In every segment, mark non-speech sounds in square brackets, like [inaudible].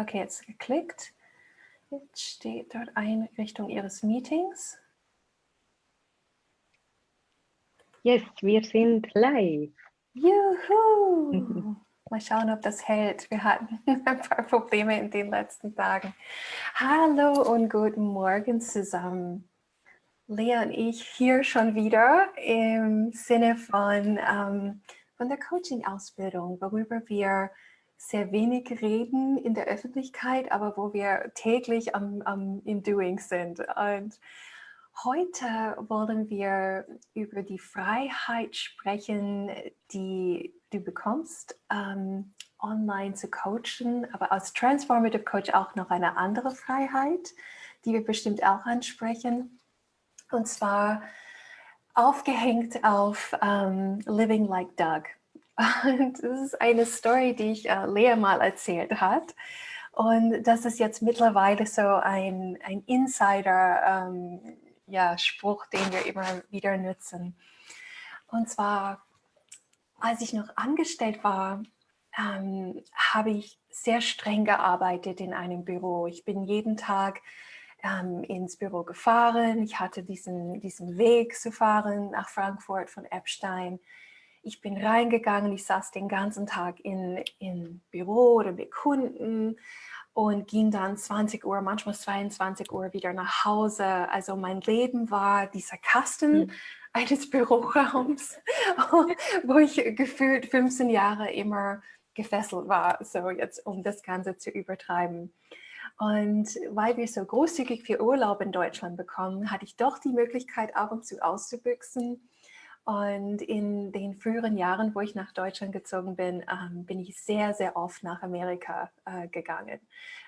Okay, jetzt geklickt. Jetzt steht dort Einrichtung Ihres Meetings. Yes, wir sind live. Juhu! [laughs] Mal schauen, ob das hält. Wir hatten [laughs] ein paar Probleme in den letzten Tagen. Hallo und guten Morgen zusammen. Lea und ich hier schon wieder im Sinne von, ähm, von der Coaching-Ausbildung, worüber wir sehr wenig reden in der Öffentlichkeit, aber wo wir täglich am, am, im Doing sind. Und heute wollen wir über die Freiheit sprechen, die du bekommst, ähm, online zu coachen, aber als Transformative Coach auch noch eine andere Freiheit, die wir bestimmt auch ansprechen. Und zwar aufgehängt auf ähm, Living Like Doug. Und das ist eine Story, die ich äh, Lea mal erzählt hat. Und das ist jetzt mittlerweile so ein, ein Insider-Spruch, ähm, ja, den wir immer wieder nutzen. Und zwar, als ich noch angestellt war, ähm, habe ich sehr streng gearbeitet in einem Büro. Ich bin jeden Tag ähm, ins Büro gefahren. Ich hatte diesen, diesen Weg zu fahren nach Frankfurt von Epstein ich bin reingegangen, ich saß den ganzen Tag in, in Büro oder mit Kunden und ging dann 20 Uhr, manchmal 22 Uhr wieder nach Hause. Also mein Leben war dieser Kasten mhm. eines [laughs] Büroraums, [laughs] wo ich gefühlt 15 Jahre immer gefesselt war, so jetzt um das Ganze zu übertreiben. Und weil wir so großzügig für Urlaub in Deutschland bekommen, hatte ich doch die Möglichkeit, ab und zu auszubüchsen und in den früheren Jahren, wo ich nach Deutschland gezogen bin, ähm, bin ich sehr, sehr oft nach Amerika äh, gegangen,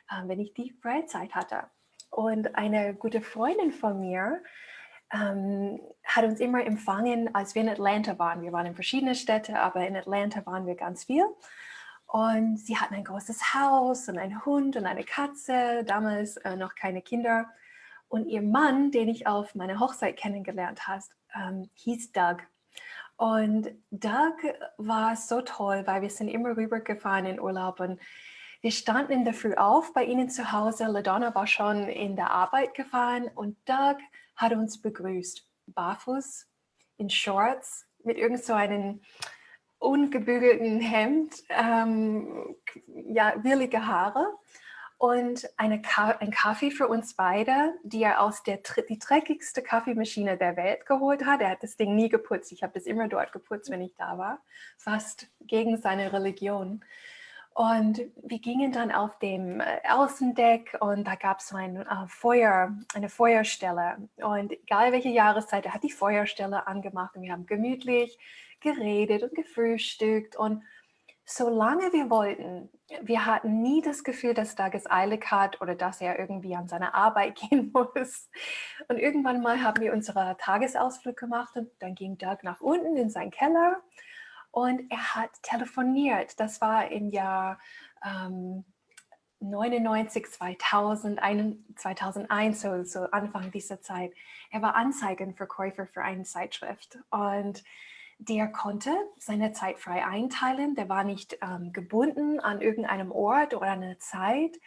äh, wenn ich die Freizeit hatte. Und eine gute Freundin von mir ähm, hat uns immer empfangen, als wir in Atlanta waren. Wir waren in verschiedenen Städten, aber in Atlanta waren wir ganz viel. Und sie hatten ein großes Haus und einen Hund und eine Katze, damals äh, noch keine Kinder. Und ihr Mann, den ich auf meiner Hochzeit kennengelernt habe, ähm, hieß Doug. Und Doug war so toll, weil wir sind immer rübergefahren in Urlaub und wir standen in der Früh auf bei ihnen zu Hause. LaDonna war schon in der Arbeit gefahren und Doug hat uns begrüßt. Barfuß, in Shorts, mit irgend so einem ungebügelten Hemd, ähm, ja, willige Haare und eine Ka ein Kaffee für uns beide, die er aus der die dreckigste Kaffeemaschine der Welt geholt hat. Er hat das Ding nie geputzt. Ich habe das immer dort geputzt, wenn ich da war. Fast gegen seine Religion. Und wir gingen dann auf dem äh, Außendeck und da gab es so ein äh, Feuer, eine Feuerstelle. Und egal welche Jahreszeit, er hat die Feuerstelle angemacht und wir haben gemütlich geredet und gefrühstückt und solange wir wollten, wir hatten nie das Gefühl, dass Doug es eilig hat oder dass er irgendwie an seine Arbeit [laughs] gehen muss. Und irgendwann mal haben wir unsere Tagesausflug gemacht und dann ging Doug nach unten in seinen Keller und er hat telefoniert. Das war im Jahr ähm, 99, 2000, 2001, so, so Anfang dieser Zeit. Er war Anzeigenverkäufer für eine Zeitschrift und der konnte seine Zeit frei einteilen, der war nicht ähm, gebunden an irgendeinem Ort oder eine Zeit.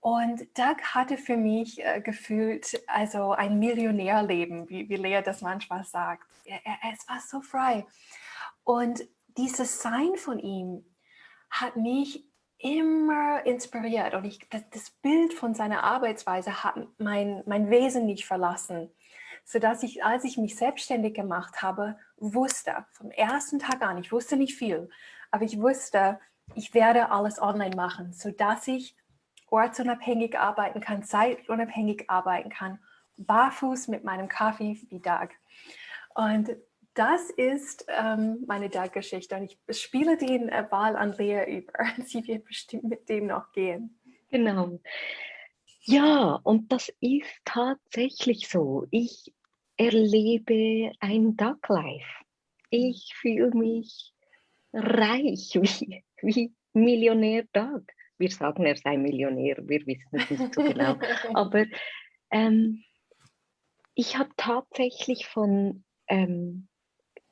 Und Doug hatte für mich äh, gefühlt also ein Millionärleben, wie, wie Lea das manchmal sagt. Er, er, es war so frei. Und dieses Sein von ihm hat mich immer inspiriert und ich, das, das Bild von seiner Arbeitsweise hat mein, mein Wesen nicht verlassen sodass ich, als ich mich selbstständig gemacht habe, wusste, vom ersten Tag an, ich wusste nicht viel, aber ich wusste, ich werde alles online machen, sodass ich ortsunabhängig arbeiten kann, zeitunabhängig arbeiten kann, barfuß mit meinem Kaffee wie Doug. Und das ist ähm, meine Doug-Geschichte und ich spiele den äh, Ball an Lea über. [laughs] Sie wird bestimmt mit dem noch gehen. Genau. Ja, und das ist tatsächlich so. Ich erlebe ein Duck Life. Ich fühle mich reich [laughs] wie, wie Millionär Doug. Wir sagen, er sei Millionär, wir wissen es nicht so genau. [laughs] Aber ähm, ich habe tatsächlich von ähm,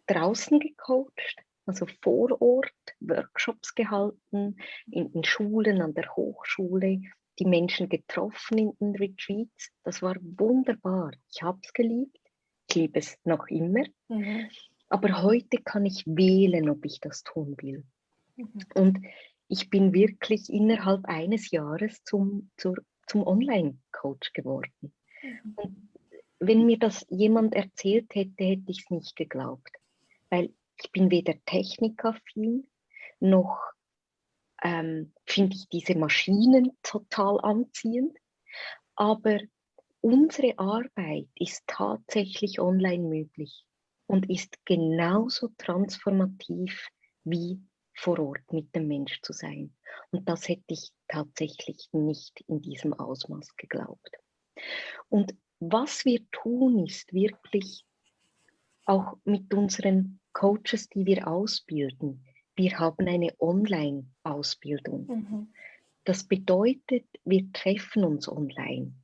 draußen gecoacht, also vor Ort Workshops gehalten, in, in Schulen, an der Hochschule, die Menschen getroffen in den Retreats. Das war wunderbar. Ich habe es geliebt. Ich liebe es noch immer. Mhm. Aber heute kann ich wählen, ob ich das tun will. Mhm. Und ich bin wirklich innerhalb eines Jahres zum, zur, zum Online-Coach geworden. Mhm. Und wenn mir das jemand erzählt hätte, hätte ich es nicht geglaubt. Weil ich bin weder technikaffin, noch ähm, finde ich diese Maschinen total anziehend. Aber unsere Arbeit ist tatsächlich online möglich und ist genauso transformativ wie vor Ort mit dem Mensch zu sein. Und das hätte ich tatsächlich nicht in diesem Ausmaß geglaubt. Und was wir tun, ist wirklich auch mit unseren Coaches, die wir ausbilden. Wir haben eine Online-Ausbildung. Mhm. Das bedeutet, wir treffen uns online.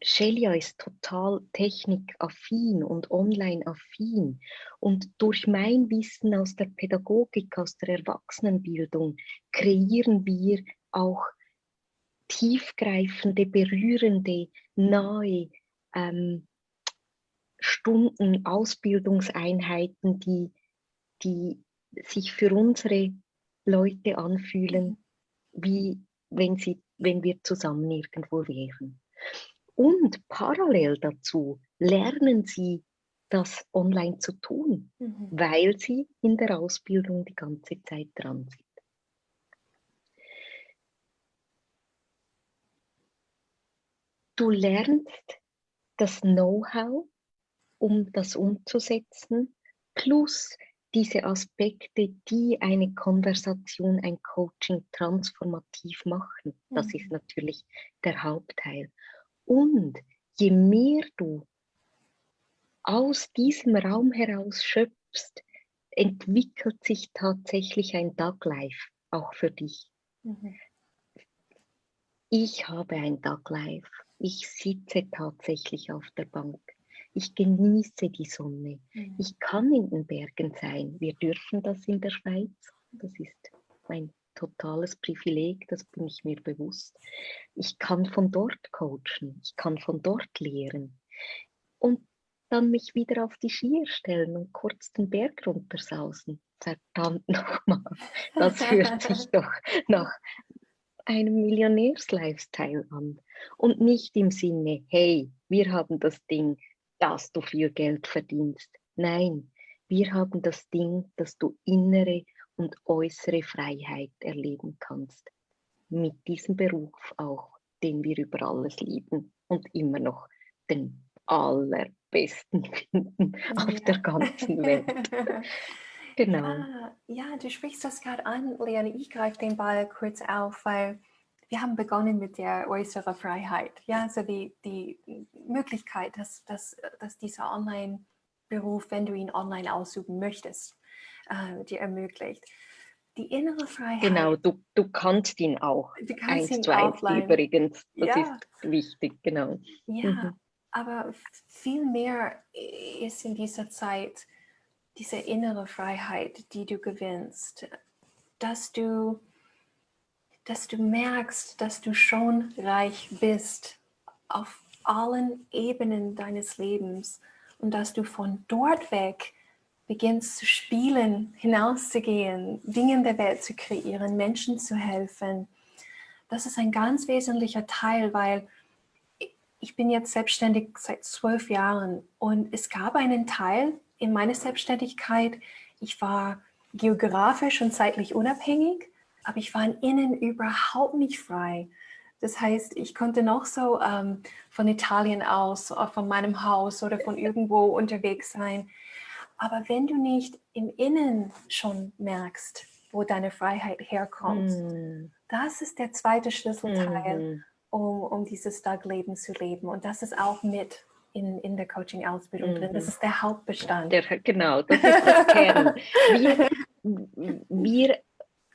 Shelia ist total technikaffin und online-affin. Und durch mein Wissen aus der Pädagogik, aus der Erwachsenenbildung, kreieren wir auch tiefgreifende, berührende, nahe ähm, Stunden, Ausbildungseinheiten, die, die sich für unsere Leute anfühlen, wie wenn, sie, wenn wir zusammen irgendwo wären. Und parallel dazu lernen sie, das online zu tun, mhm. weil sie in der Ausbildung die ganze Zeit dran sind. Du lernst das Know-how, um das umzusetzen, plus diese Aspekte, die eine Konversation, ein Coaching transformativ machen. Das mhm. ist natürlich der Hauptteil. Und je mehr du aus diesem Raum heraus schöpfst, entwickelt sich tatsächlich ein Dog Life auch für dich. Mhm. Ich habe ein Dog Life. Ich sitze tatsächlich auf der Bank. Ich genieße die Sonne. Mhm. Ich kann in den Bergen sein. Wir dürfen das in der Schweiz. Das ist mein totales Privileg, das bin ich mir bewusst. Ich kann von dort coachen, ich kann von dort lehren und dann mich wieder auf die Skier stellen und kurz den Berg runtersausen. Verdammt nochmal, das hört [laughs] sich doch nach einem Millionärs-Lifestyle an. Und nicht im Sinne, hey, wir haben das Ding, dass du viel Geld verdienst. Nein, wir haben das Ding, dass du innere und äußere Freiheit erleben kannst. Mit diesem Beruf auch, den wir über alles lieben und immer noch den allerbesten finden ja. auf der ganzen [laughs] Welt. [laughs] genau. Ja, ja, du sprichst das gerade an, Leonie. Ich greife den Ball kurz auf, weil wir haben begonnen mit der äußeren Freiheit. Ja, also die, die Möglichkeit, dass, dass, dass dieser Online-Beruf, wenn du ihn online ausüben möchtest, äh, dir ermöglicht. Die innere Freiheit. Genau, du, du kannst ihn auch. Du kannst eins ihn zu eins übrigens. Das ja. ist wichtig, genau. Ja, mhm. aber viel mehr ist in dieser Zeit diese innere Freiheit, die du gewinnst, dass du, dass du merkst, dass du schon reich bist auf allen Ebenen deines Lebens und dass du von dort weg beginnst zu spielen, hinauszugehen, Dinge in der Welt zu kreieren, Menschen zu helfen. Das ist ein ganz wesentlicher Teil, weil ich bin jetzt selbstständig seit zwölf Jahren und es gab einen Teil in meiner Selbstständigkeit, ich war geografisch und zeitlich unabhängig, aber ich war innen überhaupt nicht frei. Das heißt, ich konnte noch so ähm, von Italien aus, von meinem Haus oder von [laughs] irgendwo unterwegs sein. Aber wenn du nicht im Innen schon merkst, wo deine Freiheit herkommt, mm. das ist der zweite Schlüsselteil, mm. um, um dieses Stark-Leben zu leben. Und das ist auch mit in, in der Coaching-Ausbildung mm. drin. Das mhm. ist der Hauptbestand. Der, genau, das ist das Kern. [laughs] Wir, wir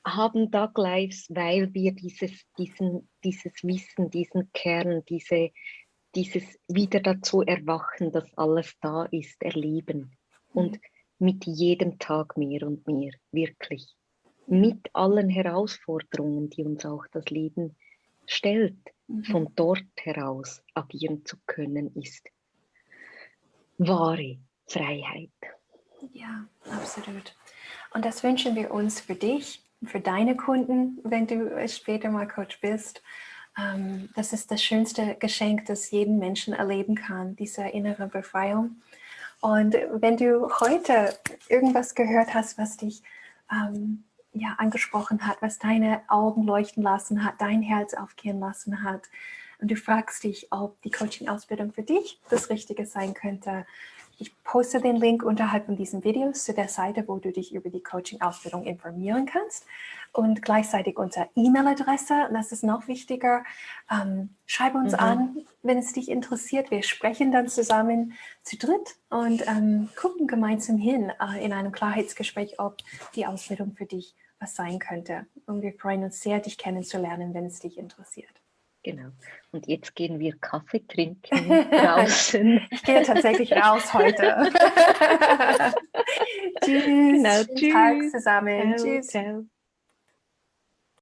haben Dark Lives, weil wir dieses, diesen, dieses Wissen, diesen Kern, diese, dieses wieder dazu erwachen, dass alles da ist, erleben. Und mit jedem Tag mehr und mehr, wirklich. Mit allen Herausforderungen, die uns auch das Leben stellt, mhm. von dort heraus agieren zu können, ist wahre Freiheit. Ja, absolut. Und das wünschen wir uns für dich, für deine Kunden, wenn du später mal Coach bist. Ähm, das ist das schönste Geschenk, das jeden Menschen erleben kann, diese innere Befreiung. Und wenn du heute irgendwas gehört hast, was dich ähm, ja, angesprochen hat, was deine Augen leuchten lassen hat, dein Herz aufgehen lassen hat, und du fragst dich, ob die Coaching-Ausbildung für dich das Richtige sein könnte, ich poste den Link unterhalb von diesen Videos zu der Seite, wo du dich über die Coaching-Ausbildung informieren kannst und gleichzeitig unsere E-Mail-Adresse. Das ist noch wichtiger. Ähm, schreib uns mhm. an, wenn es dich interessiert. Wir sprechen dann zusammen zu dritt und ähm, gucken gemeinsam hin äh, in einem Klarheitsgespräch, ob die Ausbildung für dich was sein könnte. Und wir freuen uns sehr, dich kennenzulernen, wenn es dich interessiert. Genau. Und jetzt gehen wir Kaffee trinken [laughs] draußen. ich gehe tatsächlich raus heute. [laughs] [laughs] tschüss. Genau, tschüss. Tag zusammen. Ciao, tschüss. Ciao.